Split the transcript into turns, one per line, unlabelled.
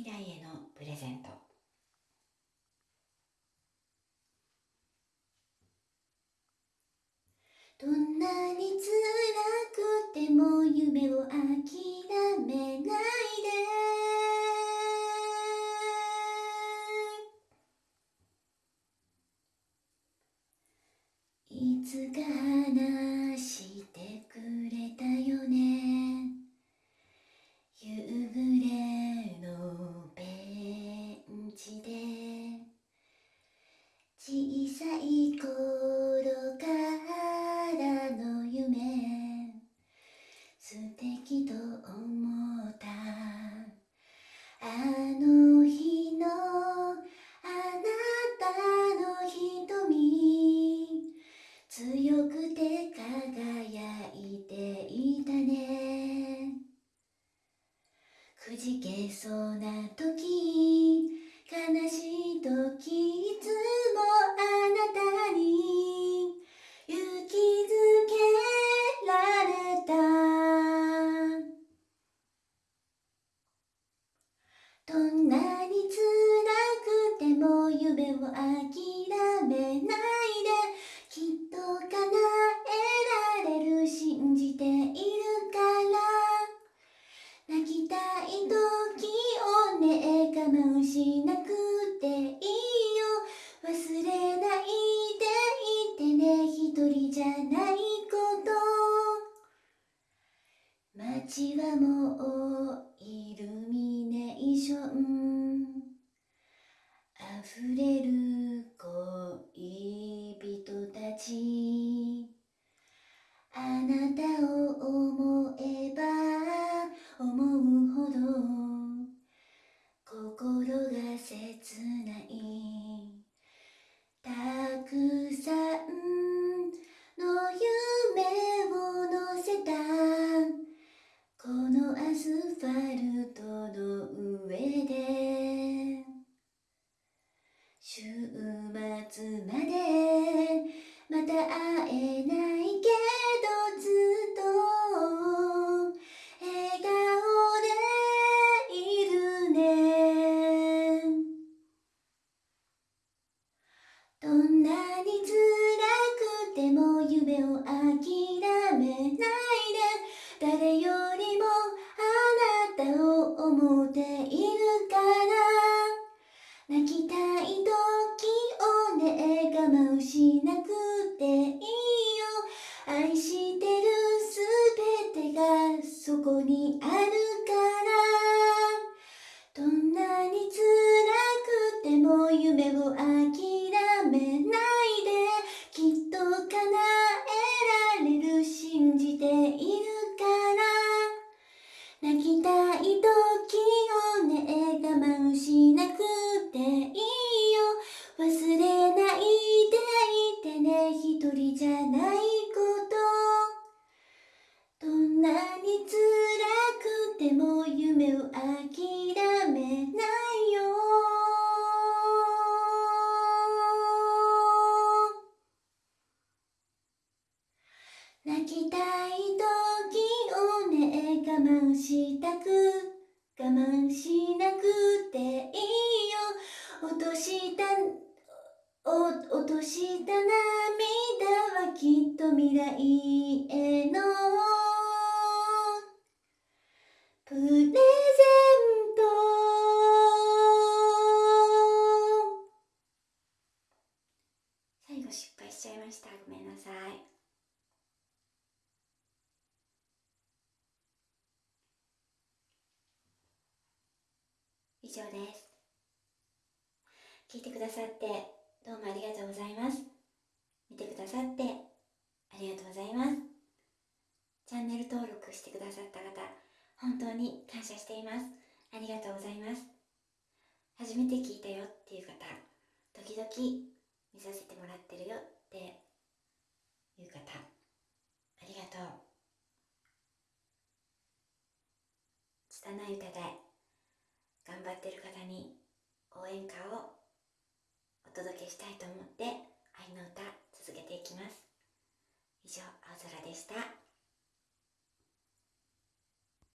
未来へのプレゼント。どんなに辛くても夢を諦小さい頃からの夢素敵と思った。あの日のあなたの瞳。強くて輝いていたねくじけそうな時夢を諦めないできっと叶えられる信じているから。泣きたい時をね我慢しなくていいよ。忘れないでいてね一人じゃないこと。街はもうイルミネーション溢れる恋人たち。あなたを思えば思うほど心が切ない。週末までまた会えないこにあても夢を諦めないよ。泣きたい時をね我慢したく我慢しなくていいよ。落とした落とした涙はきっと未来へのましたごめんなさい。以上です。聞いてくださってどうもありがとうございます。見てくださってありがとうございます。チャンネル登録してくださった方本当に感謝しています。ありがとうございます。初めて聞いたよっていう方時々見させてもらってるよっていう方ありがとう。拙い歌で頑張ってる方に応援歌をお届けしたいと思って愛の歌続けていきます。以上青空でした。